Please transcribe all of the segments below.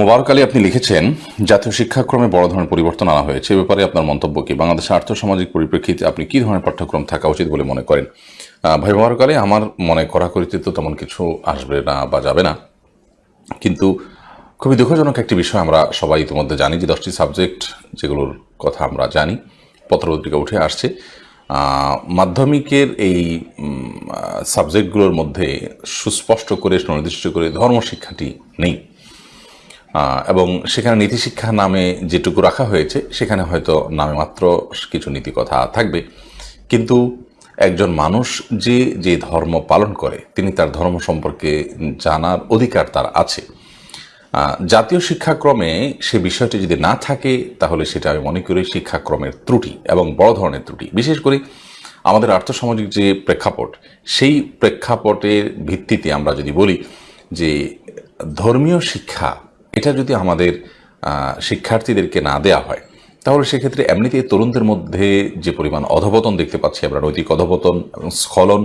মোবারক আলী, আপনি লিখেছেন, জাতীয় শিক্ষাক্রমে বড় ধরনের পরিবর্তন আনা হয়েছে। এ ব্যাপারে আপনার মন্তব্য কি? বাংলাদেশের আর্থসামাজিক পরিপ্রেক্ষিতে আপনি কি ধরনের পাঠ্যক্রম থাকা উচিত বলে মনে করেন? ভাই মোবারক আলী, আমার মনে করাকরিতে তো তেমন কিছু আসবে না বা যাবে না। কিন্তু খুবই দুঃখজনক একটি বিষয় আমরা সবাই ইতিমধ্যে জানি যে দশটি সাবজেক্ট যেগুলোর কথা আমরা জানি, পত্রপত্রিকা উঠে আসছে। মাধ্যমিকের এই সাবজেক্টগুলোর মধ্যে সুস্পষ্ট করে, সুনির্দিষ্ট করে ধর্মশিক্ষাটি নেই। এবং সেখানে নীতিশিক্ষা নামে যেটুকু রাখা হয়েছে, সেখানে হয়তো নামে মাত্র কিছু নীতি কথা থাকবে। কিন্তু একজন মানুষ যে যে ধর্ম পালন করে, তিনি তার ধর্ম সম্পর্কে জানার অধিকার তার আছে। জাতীয় শিক্ষাক্রমে সে বিষয়টি যদি না থাকে, তাহলে সেটা আমি মনে করি শিক্ষাক্রমের ত্রুটি এবং বড় ধরনের ত্রুটি। বিশেষ করে আমাদের আর্থসামাজিক যে প্রেক্ষাপট, সেই প্রেক্ষাপটের ভিত্তিতে আমরা যদি বলি যে, ধর্মীয় শিক্ষা এটা যদি আমাদের শিক্ষার্থীদেরকে না দেয়া হয়, তাহলে সেক্ষেত্রে এমনিতেই তরুণদের মধ্যে যে পরিমাণ অধপতন দেখতে পাচ্ছি আমরা, নৈতিক অধপতন এবং স্খলন,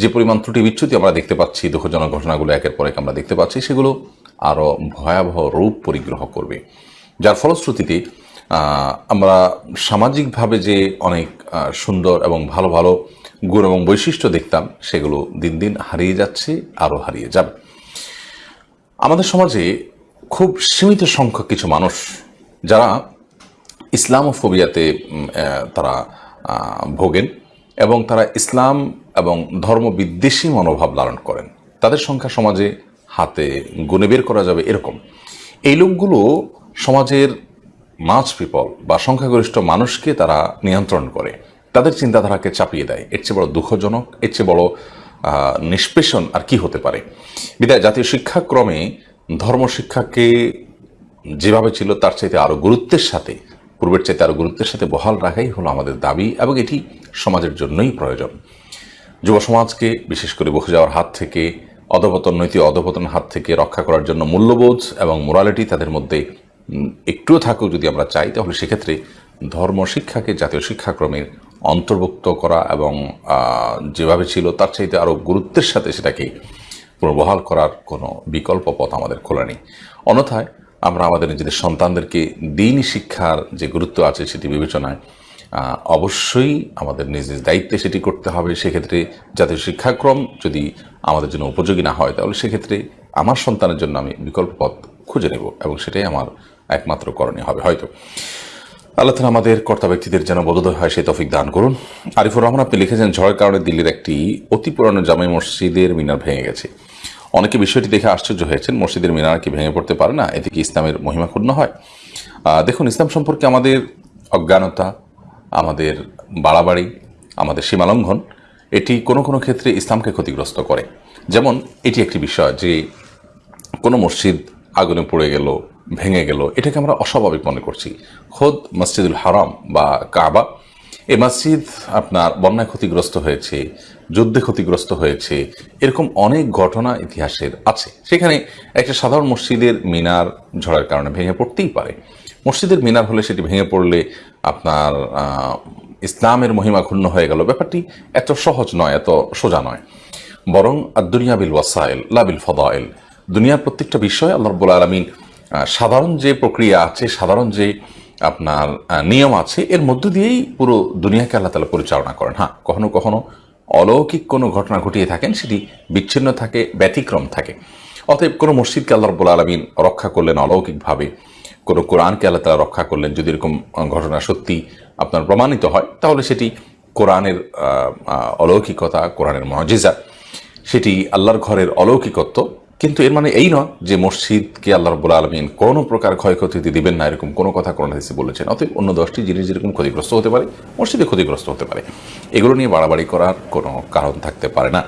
যে পরিমাণ ত্রুটি বিচ্যুতি আমরা দেখতে পাচ্ছি, দুঃখজনক ঘটনাগুলো একের পর এক আমরা দেখতে পাচ্ছি, সেগুলো আরও ভয়াবহ রূপ পরিগ্রহ করবে। যার ফলশ্রুতিতে আমরা সামাজিকভাবে যে অনেক সুন্দর এবং ভালো ভালো গুণ এবং বৈশিষ্ট্য দেখতাম, সেগুলো দিন দিন হারিয়ে যাচ্ছে, আরও হারিয়ে যাবে। আমাদের সমাজে খুব সীমিত সংখ্যক কিছু মানুষ যারা ইসলামোফোবিয়াতে তারা ভোগেন এবং তারা ইসলাম এবং ধর্মবিদ্বেষী মনোভাব লালন করেন। তাদের সংখ্যা সমাজে হাতে গুনে বের করা যাবে এরকম। এই লোকগুলো সমাজের মাছ পিপল বা সংখ্যাগরিষ্ঠ মানুষকে তারা নিয়ন্ত্রণ করে। তাদের চিন্তাধারাকে চাপিয়ে দেয়। এর চেয়ে বড় দুঃখজনক, এর চেয়ে বড় নিষ্পেষণ আর কি হতে পারে? বিদায়, জাতীয় শিক্ষাক্রমে ধর্মশিক্ষাকে যেভাবে ছিল, তার চাইতে আরও গুরুত্বের সাথে, পূর্বের চাইতে আরও গুরুত্বের সাথে বহাল রাখাই হলো আমাদের দাবি এবং এটি সমাজের জন্যই প্রয়োজন। যুব সমাজকে, বিশেষ করে বসে যাওয়ার হাত থেকে, অধপতন, নৈতিক অধপতন হাত থেকে রক্ষা করার জন্য মূল্যবোধ এবং মোরালিটি তাদের মধ্যে একটুও থাকুক যদি আমরা চাই, তাহলে সেক্ষেত্রে ধর্ম শিক্ষাকে জাতীয় শিক্ষাক্রমের অন্তর্ভুক্ত করা এবং যেভাবে ছিল, তার চাইতে আরও গুরুত্বের সাথে সেটাকে পুনর্বহাল করার কোনো বিকল্প পথ আমাদের খোলা নেই অন্যথায় আমরা আমাদের নিজেদের সন্তানদেরকে দিনই শিক্ষার যে গুরুত্ব আছে সেটি বিবেচনায় অবশ্যই আমাদের নিজ নিজ দায়িত্বে সেটি করতে হবে। সেক্ষেত্রে জাতীয় শিক্ষাক্রম যদি আমাদের জন্য উপযোগী না হয়, তাহলে সেক্ষেত্রে আমার সন্তানের জন্য আমি বিকল্প পথ খুঁজে নেব এবং সেটাই আমার একমাত্র করণীয় হবে হয়তো। আল্লাহ তালা আমাদের কর্তা ব্যক্তিদের যেন বোধোদয় হয় সেই তফিক দান করুন। আরিফুর রহমান আপনি লিখেছেন, ঝড়ের কারণে দিল্লির একটি অতি পুরানো জামাই মসজিদের মিনার ভেঙে গেছে। অনেকে বিষয়টি দেখে আশ্চর্য হয়েছেন। মসজিদের মিনার কি ভেঙে পড়তে পারে না? এতে কি ইসলামের মহিমা ক্ষুণ্ণ হয়? দেখুন, ইসলাম সম্পর্কে আমাদের অজ্ঞানতা, আমাদের বাড়াবাড়ি, আমাদের সীমালঙ্ঘন, এটি কোনো কোনো ক্ষেত্রে ইসলামকে ক্ষতিগ্রস্ত করে। যেমন, এটি একটি বিষয় যে কোনো মসজিদ আগুনে পড়ে গেল, ভেঙে গেল, এটাকে আমরা অস্বাভাবিক মনে করছি। খোদ মসজিদুল হারাম বা কাবা এই মসজিদ আপনার বন্যায় ক্ষতিগ্রস্ত হয়েছে যুদ্ধে ক্ষতিগ্রস্ত হয়েছে। এরকম অনেক ঘটনা ইতিহাসের আছে। সেখানে একটা সাধারণ মসজিদের মিনার ঝড়ের কারণে ভেঙে পড়তেই পারে। মসজিদের মিনার হলে সেটি ভেঙে পড়লে আপনার ইসলামের মহিমা ক্ষুণ্ণ হয়ে গেল। ব্যাপারটি এত সহজ নয়, এত সোজা নয়। বরং দুনিয়া বিল ওয়াসাইল লাবিল ফদাইল। দুনিয়ার প্রত্যেকটা বিষয় আল্লাহ রব্বুল আলমিন সাধারণ যে প্রক্রিয়া আছে, সাধারণ যে আপনার নিয়ম আছে, এর মধ্য দিয়েই পুরো দুনিয়াকে আল্লাহ তালা পরিচালনা করেন। হ্যাঁ কখনো কখনো অলৌকিক কোনো ঘটনা ঘটিয়ে থাকেন, সেটি বিচ্ছিন্ন থাকে, ব্যতিক্রম থাকে। অতএব কোনো মসজিদকে আল্লাহ রব্বুল আলমিন রক্ষা করলেন অলৌকিকভাবে, কোনো কোরআনকে আল্লাহ তালা রক্ষা করলেন, যদি এরকম ঘটনা সত্যি আপনার প্রমাণিত হয়, তাহলে সেটি কোরআনের অলৌকিকতা, কোরআনের মজিজা। সেটি আল্লাহর ঘরের অলৌকিকত্ব কিন্তু এর মানে এই নয় যে মসজিদকে আল্লাহ রব্বুল আলমিন কোনো প্রকার ক্ষয়ক্ষতি দিবেন না, এরকম কোনো কথা কোরআন হাদিসে বলেছেন। অতএব অন্য দশটি জিনিস যেরকম ক্ষতিগ্রস্ত হতে পারে, মসজিদে ক্ষতিগ্রস্ত হতে পারে। এগুলো নিয়ে বাড়াবাড়ি করার কোনো কারণ থাকতে পারে না।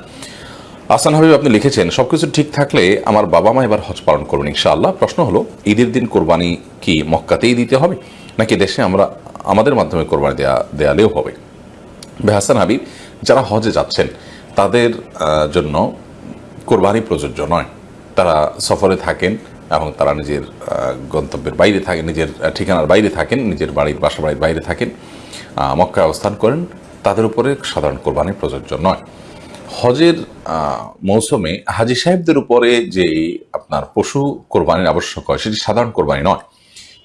আসান হাবিব, আপনি লিখেছেন সব কিছু ঠিক থাকলে আমার বাবা মা এবার হজ পালন করবেন ইনশাআল্লাহ। প্রশ্ন হলো, ঈদের দিন কোরবানি কি মক্কাতেই দিতে হবে, নাকি দেশে আমরা, আমাদের মাধ্যমে কোরবানি দেয়া, দেয়ালেও হবে? বেহাসান হাবিব, যারা হজে যাচ্ছেন, তাদের জন্য কোরবানি প্রযোজ্য নয়। তারা সফরে থাকেন এবং তারা নিজের গন্তব্যের বাইরে থাকেন, নিজের ঠিকানার বাইরে থাকেন, নিজের বাড়ির বাসা বাড়ির বাইরে থাকেন মক্কায় অবস্থান করেন। তাদের উপরে সাধারণ কোরবানি প্রযোজ্য নয়। হজের মৌসুমে হাজি সাহেবদের উপরে যে আপনার পশু কোরবানির আবশ্যক হয়, সেটি সাধারণ কোরবানি নয়।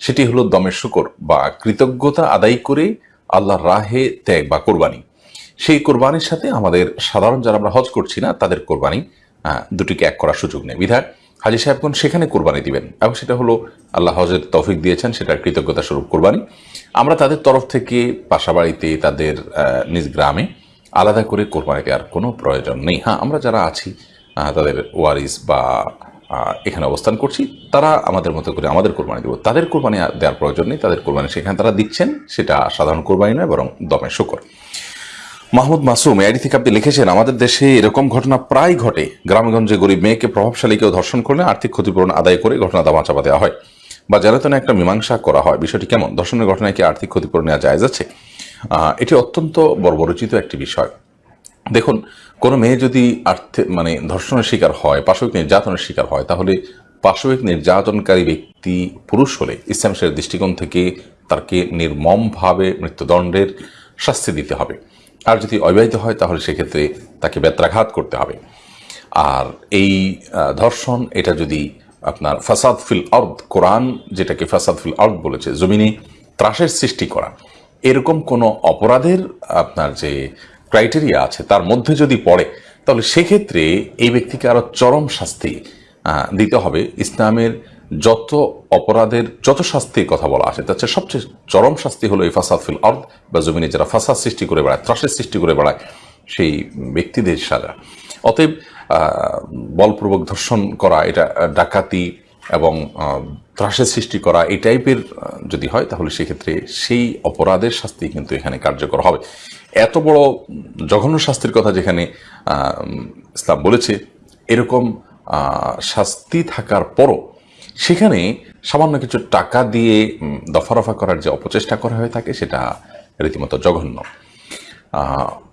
সেটি হলো দমের শুকর বা কৃতজ্ঞতা আদায় করে আল্লাহর রাহে ত্যাগ বা কোরবানি। সেই কোরবানির সাথে আমাদের সাধারণ যারা আমরা হজ করছি না, তাদের কোরবানি দুটিকে এক করার সুযোগ নেই। বিধায় হাজি সাহেবগণ সেখানে কোরবানি দিবেন এবং সেটা হলো আল্লাহ হজের তৌফিক দিয়েছেন, সেটার কৃতজ্ঞতা স্বরূপ কোরবানি। আমরা তাদের তরফ থেকে পাশা বাড়িতে তাদের নিজ গ্রামে আলাদা করে কোরবানি দেওয়ার কোনো প্রয়োজন নেই। হ্যাঁ আমরা যারা আছি তাদের ওয়ারিস বা এখানে অবস্থান করছি, তারা আমাদের মতো করে আমাদের কোরবানি দেবো। তাদের কোরবানি দেওয়ার প্রয়োজন নেই, তাদের কোরবানি সেখানে তারা দিচ্ছেন, সেটা সাধারণ কোরবানি নয়, বরং দমে শুকর। মাহমুদ মাসুম এআইডি থেকে আপনি লিখেছেন আমাদের দেশে এরকম ঘটনা প্রায় ঘটে। গ্রামগঞ্জে গরিব মেয়েকে প্রভাবশালী কেউ ধর্ষণ করলে আর্থিক ক্ষতিপূরণ আদায় করে ঘটনা দামা চাপা দেওয়া হয়। বা জ্বালাতনে একটা মীমাংসা করা হয় বিষয়টি কেমন? ধর্ষণের ঘটনায় কি আর্থিক ক্ষতিপূরণ নেওয়া যায় আহ, এটি অত্যন্ত বর্বরচিত একটি বিষয়। দেখুন কোনো মেয়ে যদি আর্থিক মানে ধর্ষণের শিকার হয় পাশবিক নির্যাতনের শিকার হয় তাহলে পাশবিক নির্যাতনকারী ব্যক্তি পুরুষ হলে ইসলাম দৃষ্টিকোণ থেকে তাকে নির্মমভাবে মৃত্যুদণ্ডের শাস্তি দিতে হবে। আর যদি অবিবাহিত হয়, তাহলে সেক্ষেত্রে তাকে বেত্রাঘাত করতে হবে। আর এই ধর্ষণ, এটা যদি আপনার ফাসাদ ফিল অর্দ কোরআন যেটাকে ফাসাদ ফিল অর্দ বলেছে, জমিনে ত্রাসের সৃষ্টি করা, এরকম কোনো অপরাধের আপনার যে ক্রাইটেরিয়া আছে, তার মধ্যে যদি পড়ে, তাহলে সেক্ষেত্রে এই ব্যক্তিকে আরও চরম শাস্তি দিতে হবে। ইসলামের যত অপরাধের যত শাস্তির কথা বলা আছে, তার চেয়ে সবচেয়ে চরম শাস্তি হলো এই ফাসাদ ফিল অর্দ বা জমিনে যারা ফাসাদ সৃষ্টি করে বেড়ায়, ত্রাসের সৃষ্টি করে বেড়ায়, সেই ব্যক্তিদের সাজা। অতএব বলপূর্বক ধর্ষণ করা, এটা ডাকাতি এবং ত্রাসের সৃষ্টি করা, এই টাইপের যদি হয়, তাহলে সেক্ষেত্রে সেই অপরাধের শাস্তি কিন্তু এখানে কার্যকর হবে। এত বড় জঘন্য শাস্তির কথা যেখানে ইসলাম বলেছে, এরকম শাস্তি থাকার পরও সেখানে সামান্য কিছু টাকা দিয়ে দফা রফা করার যে অপচেষ্টা করা হয়ে থাকে সেটা রীতিমতো জঘন্য।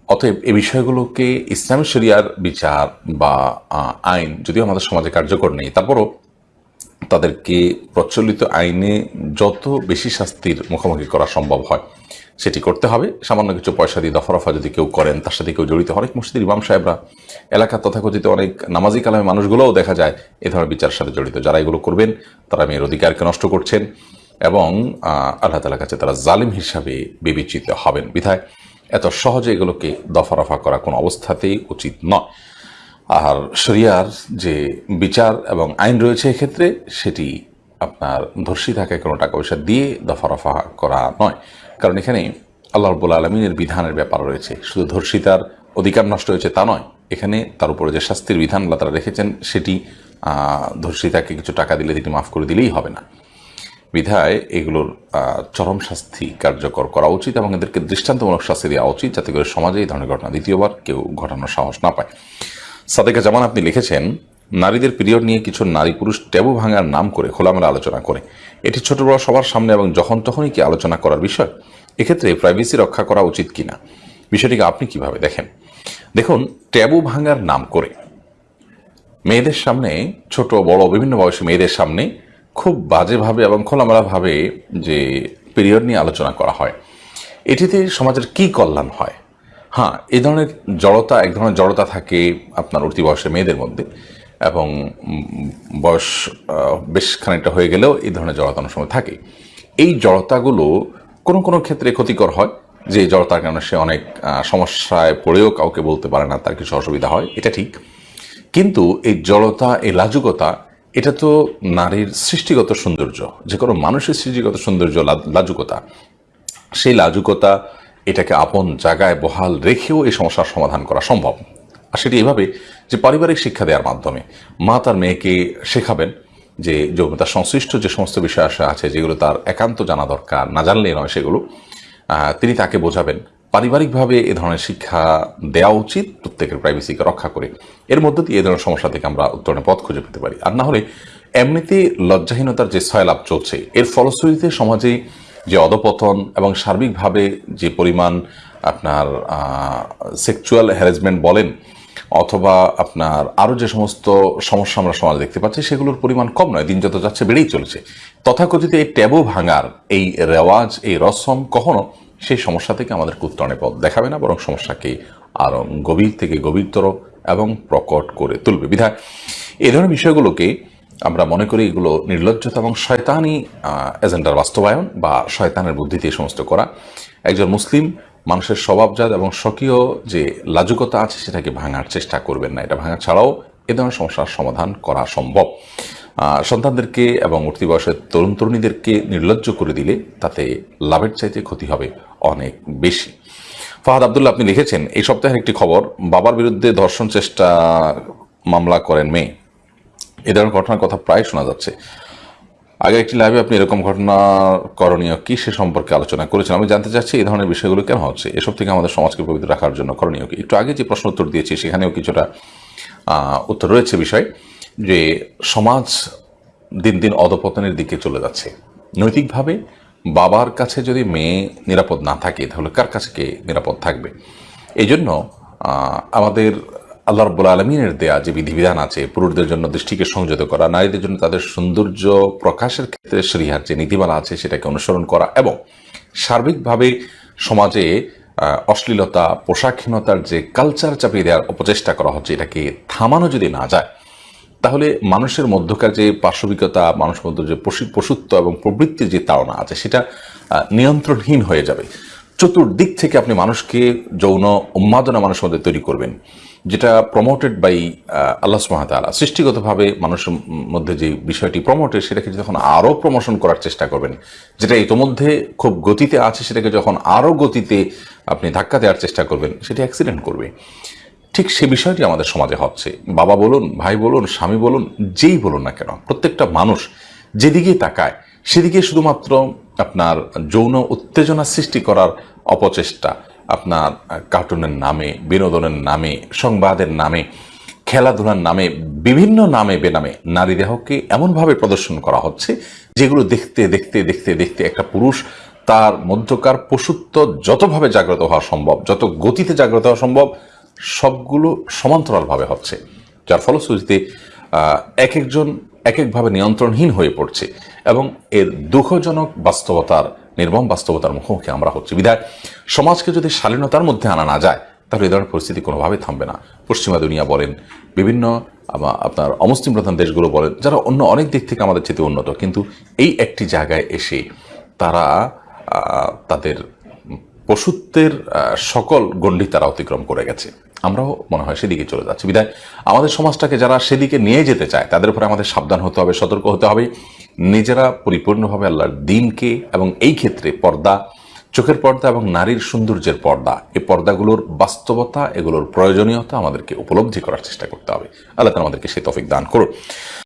অতএব এ বিষয়গুলোকে ইসলামী শরিয়ার বিচার বা আইন, যদিও আমাদের সমাজে কার্যকর নেই, তারপরও তাদেরকে প্রচলিত আইনে যত বেশি শাস্তির মুখোমুখি করা সম্ভব হয়, সেটি করতে হবে। সামান্য কিছু পয়সা দিয়ে দফা রফা যদি কেউ করেন, তার সাথে কেউ জড়িত অনেক মসজিদের ইমাম সাহেবরা এলাকার তথাকথিত অনেক নামাজি কালামে মানুষগুলোও দেখা যায় এ ধরনের বিচারের সাথে জড়িত। যারা এগুলো করবেন, তারা মেয়ের অধিকারকে নষ্ট করছেন এবং আল্লাহ তালার কাছে তারা জালিম হিসাবে বিবেচিত হবেন। বিধায় এত সহজে এগুলোকে দফা রফা করা কোনো অবস্থাতেই উচিত নয়। আর শরিয়ার যে বিচার এবং আইন রয়েছে এক্ষেত্রে সেটি আপনার ধর্ষিতাকে কোনো টাকা পয়সা দিয়ে দফা রফা করা নয়। কারণ এখানে আল্লাহ রব্বুল আলমিনের বিধানের ব্যাপার রয়েছে। শুধু ধর্ষিতার অধিকার নষ্ট হয়েছে তা নয়, এখানে তার উপরে যে শাস্তির বিধান আল্লাহ তারা রেখেছেন, সেটি ধর্ষিতাকে কিছু টাকা দিলে তিনি মাফ করে দিলেই হবে না। বিধায় এগুলোর চরম শাস্তি কার্যকর করা উচিত এবং এদেরকে দৃষ্টান্তমূলক শাস্তি দেওয়া উচিত যাতে করে সমাজে এই ধরনের ঘটনা দ্বিতীয়বার কেউ ঘটানোর সাহস না পায়। সাদেকা জামান আপনি লিখেছেন, নারীদের পিরিয়ড নিয়ে কিছু নারী পুরুষ ট্যাবু ভাঙার নাম করে খোলামেলা আলোচনা করে। এটি ছোট বড় সবার সামনে এবং যখন তখনই কি আলোচনা করার বিষয়? এক্ষেত্রে প্রাইভেসি রক্ষা করা উচিত কিনা? বিষয়টিকে আপনি কীভাবে দেখেন? দেখুন, ট্যাবু ভাঙার নাম করে মেয়েদের সামনে, ছোট, বড়, বিভিন্ন বয়সী মেয়েদের সামনে খুব বাজেভাবে এবং খোলামেলাভাবে যে পিরিয়ড নিয়ে আলোচনা করা হয়, এটিতে সমাজের কি কল্যাণ হয়? হ্যাঁ এ ধরনের জড়তা, এক ধরনের জড়তা থাকে আপনার উঠতি বয়সের মেয়েদের মধ্যে এবং বয়স বেশ খানিকটা হয়ে গেলেও এই ধরনের জড়তা অনেক সময় থাকে। এই জড়তাগুলো কোনো কোনো ক্ষেত্রে ক্ষতিকর হয়, যে জড়তার কারণে সে অনেক সমস্যায় পড়েও কাউকে বলতে পারে না, তার কিছু অসুবিধা হয়, এটা ঠিক। কিন্তু এই জড়তা, এই লাজুকতা, এটা তো নারীর সৃষ্টিগত সৌন্দর্য, যে কোনো মানুষের সৃষ্টিগত সৌন্দর্য লাজুকতা। সেই লাজুকতা এটাকে আপন জায়গায় বহাল রেখেও এই সমস্যার সমাধান করা সম্ভব। আর সেটি এভাবে যে পারিবারিক শিক্ষা দেওয়ার মাধ্যমে মা তার মেয়েকে শেখাবেন যে যৌনতা সংশ্লিষ্ট যে সমস্ত বিষয় আসে আছে যেগুলো তার একান্ত জানা দরকার, না জানলে নয় সেগুলো তিনি তাকে বোঝাবেন। পারিবারিকভাবে এ ধরনের শিক্ষা দেওয়া উচিত, প্রত্যেকের প্রাইভেসিকে রক্ষা করে। এর মধ্য দিয়ে এ ধরনের সমস্যা থেকে আমরা উত্তরণের পথ খুঁজে পেতে পারি। আর না হলে এমনিতে লজ্জাহীনতার যে সয়লাভ চলছে, এর ফলশ্রুতিতে সমাজে যে অধপতন এবং সার্বিকভাবে যে পরিমাণ আপনার সেক্সুয়াল হ্যারাসমেন্ট বলেন, অথবা আপনার আরও যে সমস্ত সমস্যা আমরা সমাজে দেখতে পাচ্ছি, সেগুলোর পরিমাণ কম নয়, দিন যত যাচ্ছে বেড়েই চলেছে। তথাকথিত এই ট্যাবু ভাঙার, এই রেওয়াজ, এই রসম কখনো সেই সমস্যা থেকে আমাদের উত্তরণের পথ দেখাবে না, বরং সমস্যাকে আরও গভীর থেকে গভীরতর এবং প্রকট করে তুলবে। বিধায় এই ধরনের বিষয়গুলোকে আমরা মনে করি এগুলো নির্লজ্জতা এবং শয়তানি এজেন্ডার বাস্তবায়ন বা শয়তানের বুদ্ধিতে এই সমস্ত করা। একজন মুসলিম মানুষের স্বভাবজাত এবং স্বকীয় যে লাজুকতা আছে সেটাকে ভাঙার চেষ্টা করবেন না। এটা ভাঙা ছাড়াও এ ধরনের সমস্যার সমাধান করা সম্ভব। সন্তানদেরকে এবং উঠতি বয়সের তরুণ তরুণীদেরকে নির্লজ্জ করে দিলে তাতে লাভের চাইতে ক্ষতি হবে অনেক বেশি। ফাহাদ আবদুল্লাহ, আপনি লিখেছেন, এই সপ্তাহের একটি খবর, বাবার বিরুদ্ধে ধর্ষণ চেষ্টা মামলা করেন মেয়ে। এ ধরনের ঘটনার কথা প্রায় শোনা যাচ্ছে। আগে একটি লাইভে আপনি এরকম ঘটনা করণীয় কি সে সম্পর্কে আলোচনা করেছেন? আমি জানতে চাচ্ছি এই ধরনের বিষয়গুলো কেন হচ্ছে? এসব থেকে আমাদের সমাজকে পবিত্র রাখার জন্য করণীয় কি? একটু আগে যে প্রশ্ন উত্তর দিয়েছি, সেখানেও কিছুটা উত্তর রয়েছে বিষয় যে সমাজ দিন দিন অধপতনের দিকে চলে যাচ্ছে। নৈতিকভাবে বাবার কাছে যদি মেয়ে নিরাপদ না থাকে, তাহলে কার কাছে কে নিরাপদ থাকবে? এই জন্য আমাদের আল্লাহ রব্বুল আলমিনের দেয়া যে বিধিবিধান আছে, পুরুষদের জন্য দৃষ্টিকে সংযত করা, নারীদের জন্য তাদের সৌন্দর্য প্রকাশের ক্ষেত্রে শ্রীহার যে নীতিমালা আছে সেটাকে অনুসরণ করা এবং সার্বিকভাবে সমাজে অশ্লীলতা, পোশাকহীনতার যে কালচার চাপিয়ে দেওয়ার অপচেষ্টা করা হচ্ছে, এটাকে থামানো যদি না যায়, তাহলে মানুষের মধ্যকার যে পার্শ্ববিকতা মানুষ মধ্যে যে পশু- পশুত্ব এবং প্রবৃত্তির যে তাড়না আছে, সেটা নিয়ন্ত্রণহীন হয়ে যাবে। চতুর্দিক থেকে আপনি মানুষকে যৌন উন্মাদনা মানুষের মধ্যে তৈরি করবেন। যেটা প্রমোটেড বাই আল্লাহ সুমাতালা সৃষ্টিগতভাবে মানুষের মধ্যে যে বিষয়টি প্রমোটেড সেটাকে যখন আরও প্রমোশন করার চেষ্টা করবেন, যেটা ইতোমধ্যে খুব গতিতে আছে, সেটাকে যখন আরও গতিতে আপনি ধাক্কা দেওয়ার চেষ্টা করবেন, সেটা অ্যাক্সিডেন্ট করবে। ঠিক সে বিষয়টি আমাদের সমাজে হচ্ছে। বাবা বলুন, ভাই বলুন, স্বামী বলুন, যেই বলুন না কেন, প্রত্যেকটা মানুষ যেদিকেই তাকায়, সেদিকে শুধুমাত্র আপনার যৌন উত্তেজনা সৃষ্টি করার অপচেষ্টা আপনার কার্টুনের নামে, বিনোদনের নামে, সংবাদের নামে, খেলাধুলার নামে, বিভিন্ন নামে বেনামে নারী দেহকে এমনভাবে প্রদর্শন করা হচ্ছে, যেগুলো দেখতে দেখতে দেখতে দেখতে একটা পুরুষ তার মধ্যকার পশুত্ব যতভাবে জাগ্রত হওয়া সম্ভব, যত গতিতে জাগ্রত হওয়া সম্ভব, সবগুলো সমান্তরালভাবে হচ্ছে। যার ফলশ্রুতিতে এক একজন এক একভাবে নিয়ন্ত্রণহীন হয়ে পড়ছে এবং এর দুঃখজনক বাস্তবতার নির্মম বাস্তবতার মুখোমুখি আমরা হচ্ছি। বিধায় সমাজকে যদি শালীনতার মধ্যে আনা না যায়, তাহলে এই ধরনের পরিস্থিতি কোনোভাবে থামবে না। পশ্চিমা দুনিয়া বলেন, বিভিন্ন আপনার অমুসলিম প্রধান দেশগুলো বলেন, যারা অন্য অনেক দিক থেকে আমাদের চেয়ে উন্নত, কিন্তু এই একটি জায়গায় এসে তারা তাদের পশুত্বের সকল গণ্ডি তারা অতিক্রম করে গেছে। আমরাও মনে হয় সেদিকে চলে যাচ্ছি। বিধায় আমাদের সমাজটাকে যারা সেদিকে নিয়ে যেতে চায়, তাদের উপরে আমাদের সাবধান হতে হবে, সতর্ক হতে হবে। নিজেরা পরিপূর্ণভাবে আল্লাহর দিনকে এবং এই ক্ষেত্রে পর্দা, চোখের পর্দা এবং নারীর সৌন্দর্যের পর্দা, এই পর্দাগুলোর বাস্তবতা, এগুলোর প্রয়োজনীয়তা আমাদেরকে উপলব্ধি করার চেষ্টা করতে হবে। আল্লাহ আমাদেরকে সে তফিক দান করুন।